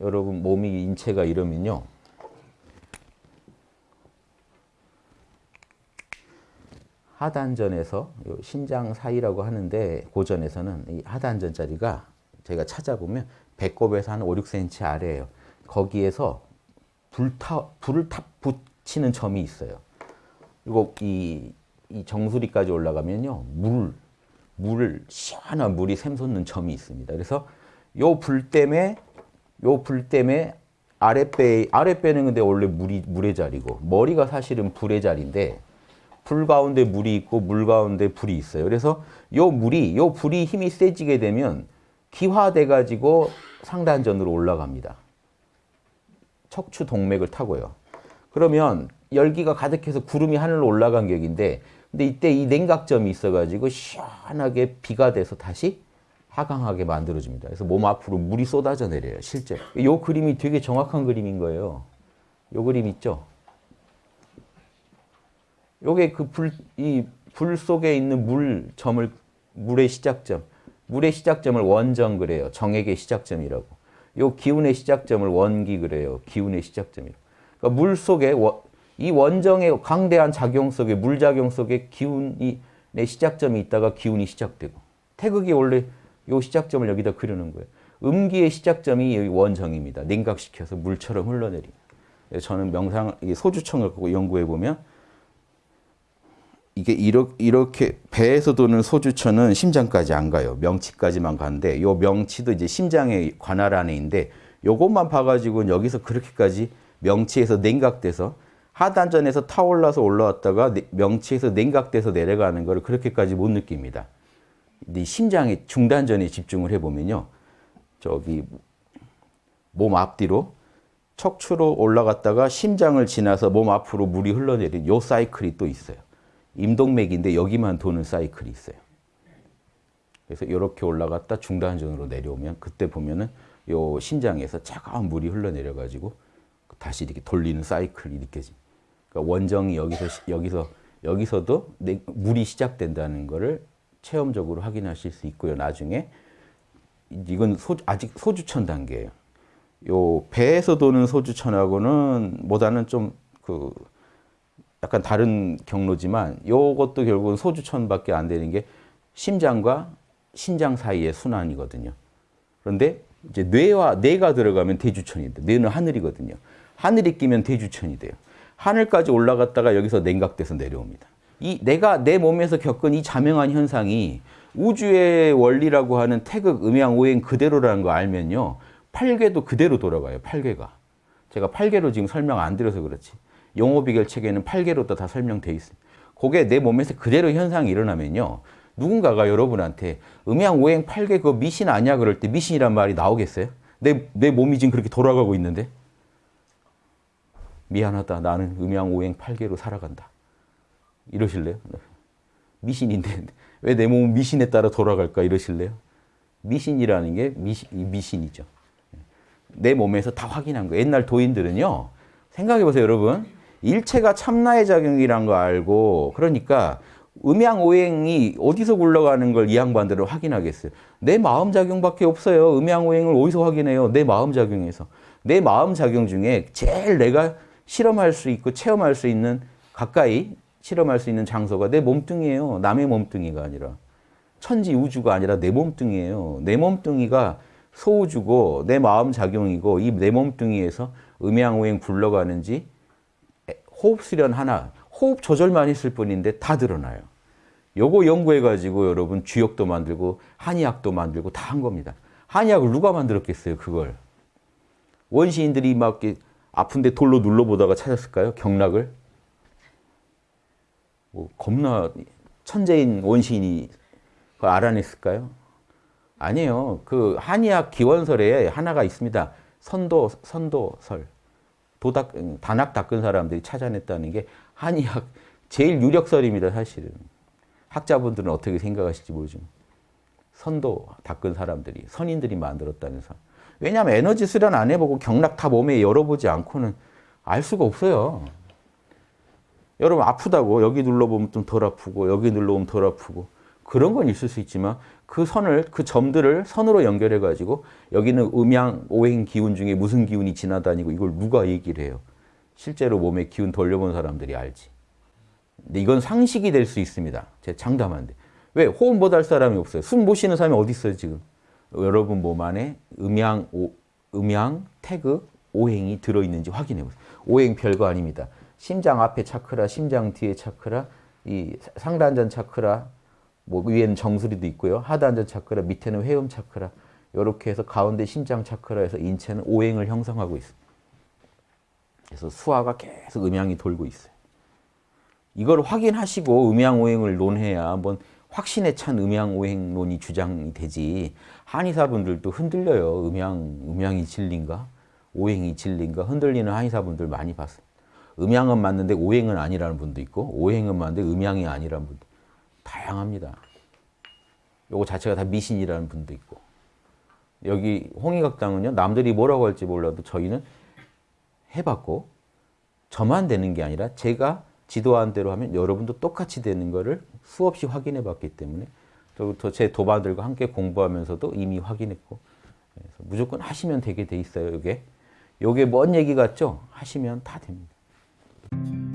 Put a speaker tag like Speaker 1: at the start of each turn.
Speaker 1: 여러분 몸이 인체가 이러면요. 하단전에서 신장 사이라고 하는데 고전에서는 이 하단전 자리가 제가 찾아보면 배꼽에서 한 5, 6cm 아래예요. 거기에서 불타, 불을 탁 붙이는 점이 있어요. 그리고 이, 이 정수리까지 올라가면요. 물, 물을, 시원한 물이 샘솟는 점이 있습니다. 그래서 요 불 때문에, 요 불 때문에 아랫배, 아랫배는 근데 원래 물이, 물의 자리고, 머리가 사실은 불의 자리인데, 불 가운데 물이 있고 물 가운데 불이 있어요. 그래서 요 물이 요 불이 힘이 세지게 되면 기화돼 가지고 상단전으로 올라갑니다. 척추 동맥을 타고요. 그러면 열기가 가득해서 구름이 하늘로 올라간 격인데 근데 이때 이 냉각점이 있어 가지고 시원하게 비가 돼서 다시 하강하게 만들어 줍니다. 그래서 몸 앞으로 물이 쏟아져 내려요. 실제. 요 그림이 되게 정확한 그림인 거예요. 요 그림 있죠? 요게 그 불, 이 불 속에 있는 물 점을, 물의 시작점. 물의 시작점을 원정 그래요. 정액의 시작점이라고. 요 기운의 시작점을 원기 그래요. 기운의 시작점이라고. 그러니까 물 속에 이 원정의 강대한 작용 속에 물작용 속에 기운이 내 시작점이 있다가 기운이 시작되고 태극이 원래 요 시작점을 여기다 그려놓은 거예요. 음기의 시작점이 여기 원정입니다. 냉각시켜서 물처럼 흘러내립니다. 저는 명상 소주청을 연구해 보면 이게 이렇게 배에서 도는 소주천은 심장까지 안 가요. 명치까지만 가는데 요 명치도 이제 심장의 관할 안에 있는데 요것만 봐가지고 여기서 그렇게까지 명치에서 냉각돼서 하단전에서 타올라서 올라왔다가 명치에서 냉각돼서 내려가는 걸 그렇게까지 못 느낍니다. 근데 심장의 중단전에 집중을 해보면요. 저기 몸 앞뒤로 척추로 올라갔다가 심장을 지나서 몸 앞으로 물이 흘러내린 요 사이클이 또 있어요. 임동맥인데 여기만 도는 사이클이 있어요. 그래서 이렇게 올라갔다 중단전으로 내려오면 그때 보면은 요 심장에서 차가운 물이 흘러내려 가지고 다시 이렇게 돌리는 사이클이 느껴지. 그러니까 원정이 여기서 여기서 여기서도 물이 시작된다는 것을 체험적으로 확인하실 수 있고요. 나중에 이건 소, 아직 소주천 단계예요. 요 배에서 도는 소주천하고는 보다는 좀 그 약간 다른 경로지만 이것도 결국은 소주천밖에 안 되는 게 심장과 신장 사이의 순환이거든요. 그런데 이제 뇌와 뇌가 들어가면 대주천인데 뇌는 하늘이거든요. 하늘이 끼면 대주천이 돼요. 하늘까지 올라갔다가 여기서 냉각돼서 내려옵니다. 이 내가 내 몸에서 겪은 이 자명한 현상이 우주의 원리라고 하는 태극, 음양, 오행 그대로라는 거 알면요. 팔괘도 그대로 돌아가요. 팔괘가. 제가 팔괘로 지금 설명 안 드려서 그렇지. 용어비결 책에는 8개로 다 설명돼 있습니다. 그게 내 몸에서 그대로 현상이 일어나면요. 누군가가 여러분한테 음양 오행 8개 그거 미신 아니야 그럴 때 미신이란 말이 나오겠어요? 내, 내 몸이 지금 그렇게 돌아가고 있는데 미안하다 나는 음양 오행 8개로 살아간다. 이러실래요? 미신인데 왜 내 몸은 미신에 따라 돌아갈까 이러실래요? 미신이라는 게 미신, 미신이죠. 내 몸에서 다 확인한 거예요. 옛날 도인들은요. 생각해 보세요 여러분. 일체가 참나의 작용이란 거 알고 그러니까 음양오행이 어디서 굴러가는 걸 이 양반들은 확인하겠어요. 내 마음 작용밖에 없어요. 음양오행을 어디서 확인해요? 내 마음 작용에서. 내 마음 작용 중에 제일 내가 실험할 수 있고 체험할 수 있는 가까이 실험할 수 있는 장소가 내 몸뚱이에요. 남의 몸뚱이가 아니라. 천지 우주가 아니라 내 몸뚱이에요. 내 몸뚱이가 소우주고 내 마음 작용이고 이 내 몸뚱이에서 음양오행 굴러가는지 호흡 수련 하나, 호흡 조절만 했을 뿐인데 다 드러나요. 요거 연구해가지고 여러분 주역도 만들고 한의학도 만들고 다 한 겁니다. 한의학을 누가 만들었겠어요, 그걸. 원시인들이 막 아픈데 돌로 눌러보다가 찾았을까요? 경락을? 뭐 겁나 천재인 원시인이 그걸 알아냈을까요? 아니에요. 그 한의학 기원설에 하나가 있습니다. 선도, 선도설. 도닥, 단학 닦은 사람들이 찾아냈다는 게 한의학 제일 유력설입니다, 사실은. 학자분들은 어떻게 생각하실지 모르지만. 선도 닦은 사람들이, 선인들이 만들었다면서. 왜냐하면 에너지 수련 안 해보고 경락 다 몸에 열어보지 않고는 알 수가 없어요. 여러분 아프다고 여기 눌러보면 좀 덜 아프고 여기 눌러보면 덜 아프고 그런 건 있을 수 있지만 그 선을 그 점들을 선으로 연결해 가지고 여기는 음양 오행 기운 중에 무슨 기운이 지나다니고 이걸 누가 얘기를 해요. 실제로 몸에 기운 돌려본 사람들이 알지. 근데 이건 상식이 될 수 있습니다. 제가 장담한데. 왜? 호흡 못 할 사람이 없어요. 숨 못 쉬는 사람이 어디 있어요, 지금? 여러분 몸 안에 음양, 오, 음양, 태극, 오행이 들어있는지 확인해 보세요. 오행 별거 아닙니다. 심장 앞에 차크라, 심장 뒤에 차크라, 이 상단전 차크라, 뭐 위에는 정수리도 있고요. 하단전 차크라, 밑에는 회음 차크라. 이렇게 해서 가운데 심장 차크라에서 인체는 오행을 형성하고 있습니다. 그래서 수화가 계속 음양이 돌고 있어요. 이걸 확인하시고 음양오행을 논해야 한번 확신에 찬 음양오행론이 주장이 되지 한의사분들도 흔들려요. 음양, 음양이 진리인가? 오행이 진리인가? 흔들리는 한의사분들 많이 봤어요. 음양은 맞는데 오행은 아니라는 분도 있고 오행은 맞는데 음양이 아니라는 분도 다양합니다. 요거 자체가 다 미신이라는 분도 있고 여기 홍익학당은요 남들이 뭐라고 할지 몰라도 저희는 해봤고 저만 되는 게 아니라 제가 지도한 대로 하면 여러분도 똑같이 되는 거를 수없이 확인해 봤기 때문에 저부터 제 도반들과 함께 공부하면서도 이미 확인했고 무조건 하시면 되게 돼 있어요 이게 요게 먼 얘기 같죠? 하시면 다 됩니다. Thank you.